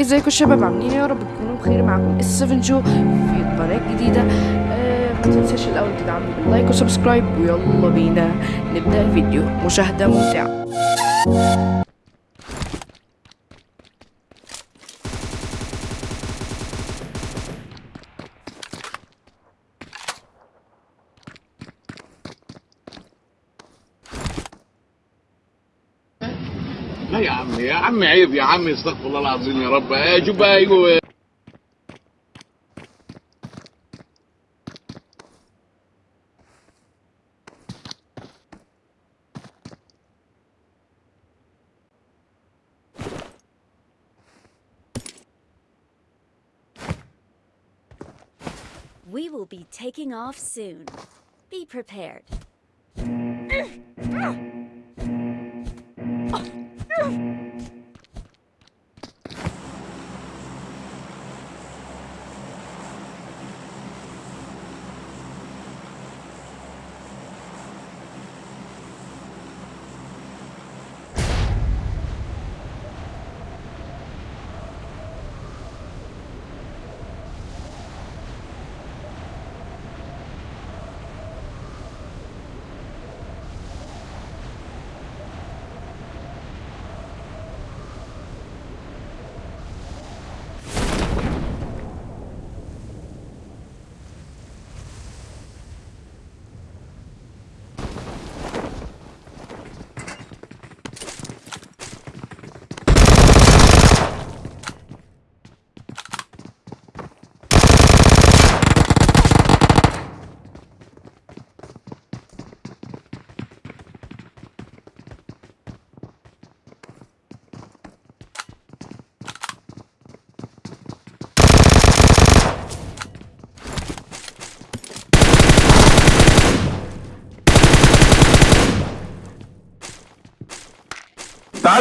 ازيكم الشباب عاملين؟ يا رب تكونوا بخير معكم السفن جو في جديدة آه ما تنساش الأول تدعمني باللايك وسبسكرايب ويلا بينا نبدأ الفيديو مشاهدة ممتعة لا يا عم يا عم عيب يا عم استغفر الله العظيم يا رب آه، شوف بقى يجوا We will be taking off soon. Be prepared.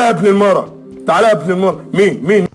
يا ابن المرة تعالى يا ابن المرة مين؟ مين؟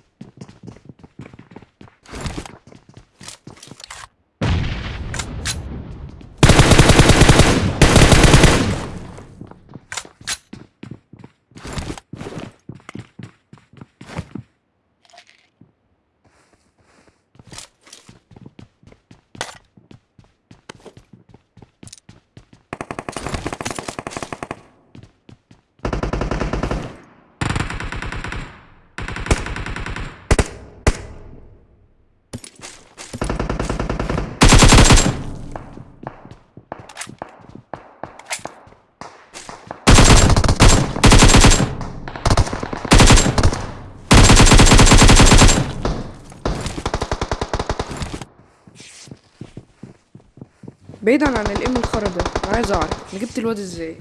بعيدا عن الام الخرا ده أنا عايز أعرف أنا جبت الواد إزاي؟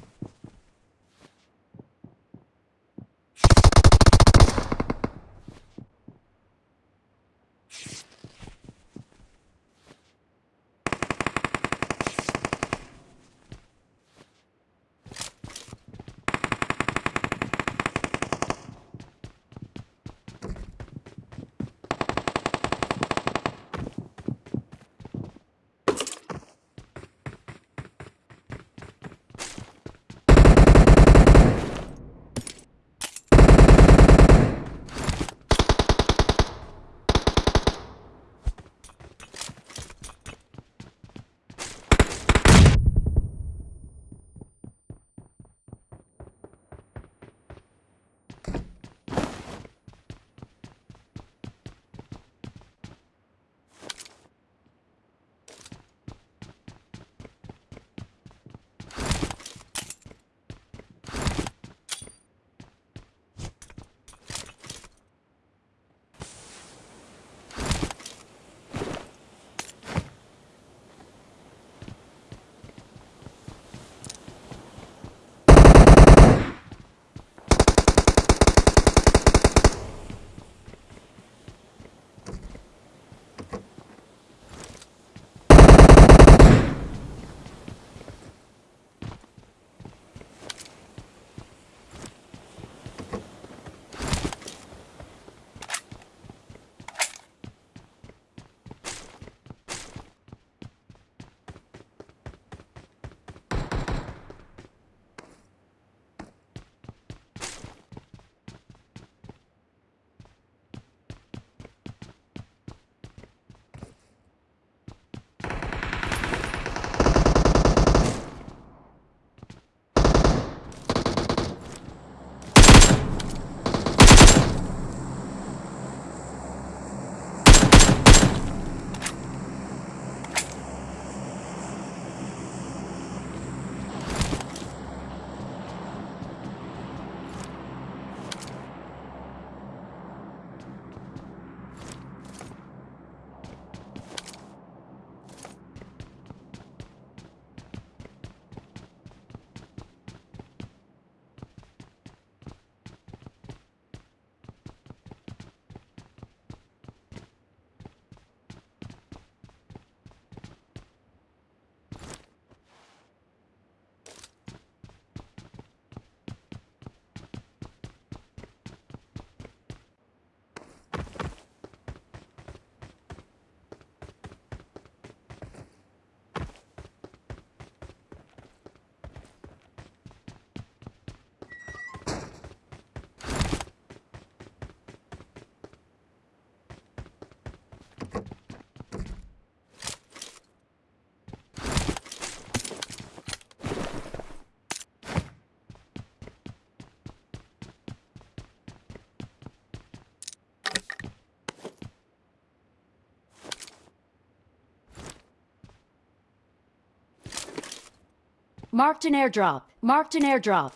Marked an airdrop. Marked an airdrop.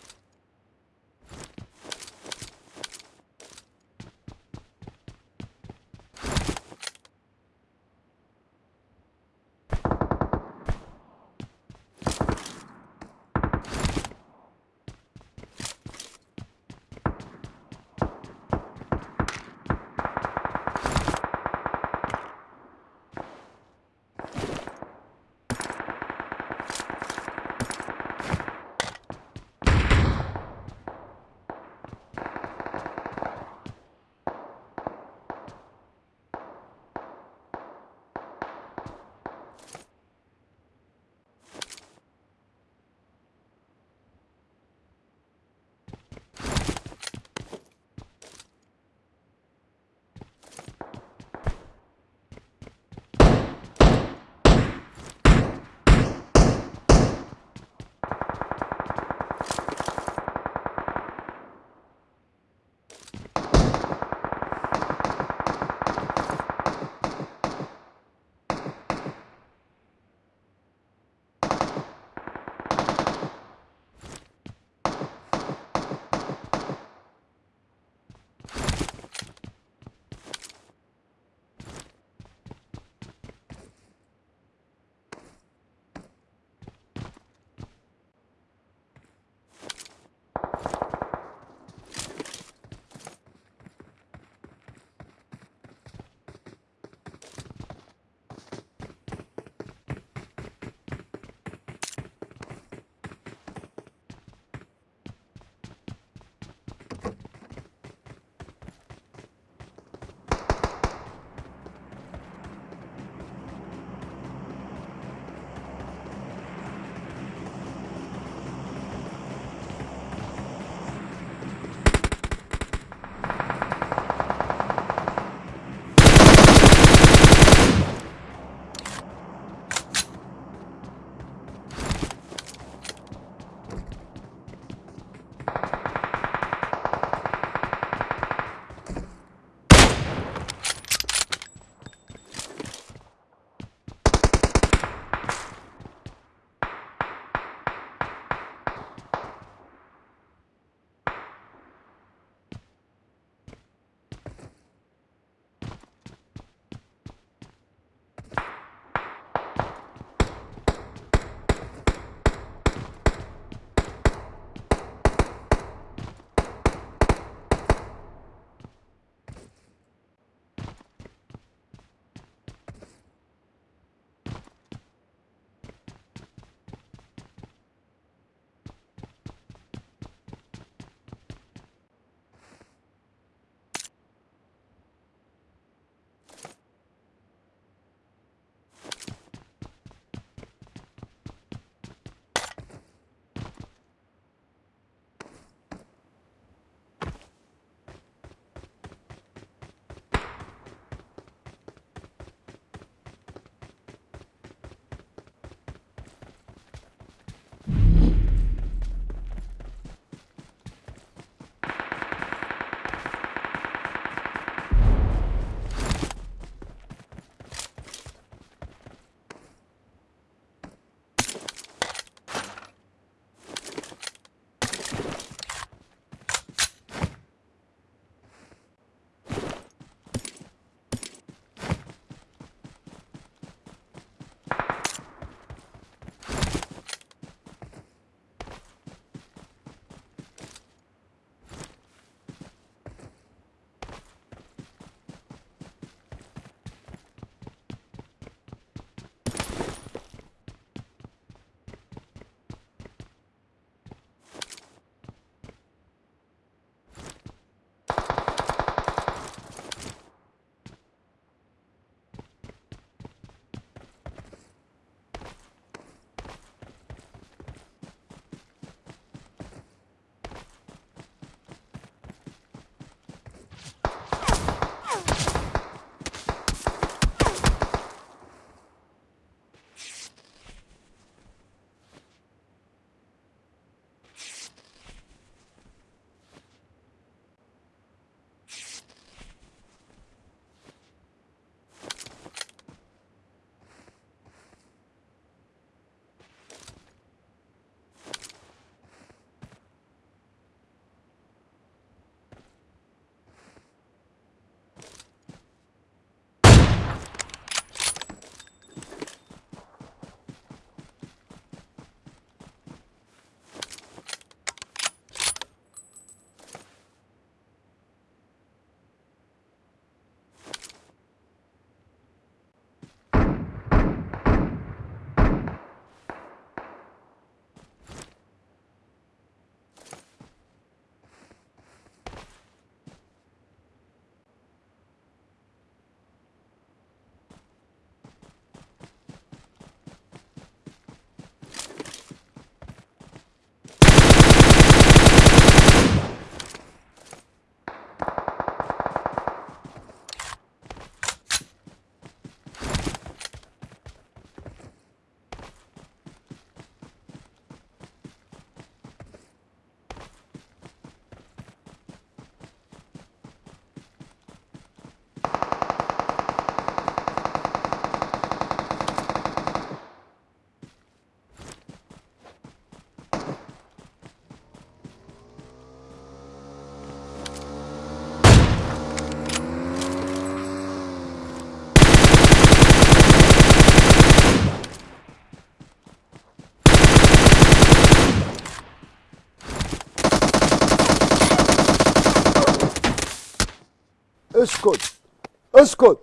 اسكت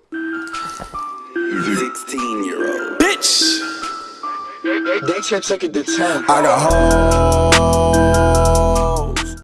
16 year old. Bitch! They should take it to 10. I got hoes